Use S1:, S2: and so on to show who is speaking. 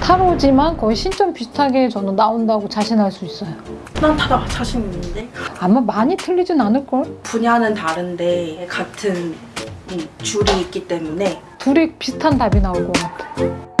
S1: 타로지만 거의 신점 비슷하게 저는 나온다고 자신할 수 있어요.
S2: 난 타다 자신 있는데
S1: 아마 많이 틀리진 않을걸?
S2: 분야는 다른데 같은 줄이 있기 때문에
S1: 둘이 비슷한 답이 나올 것 같아.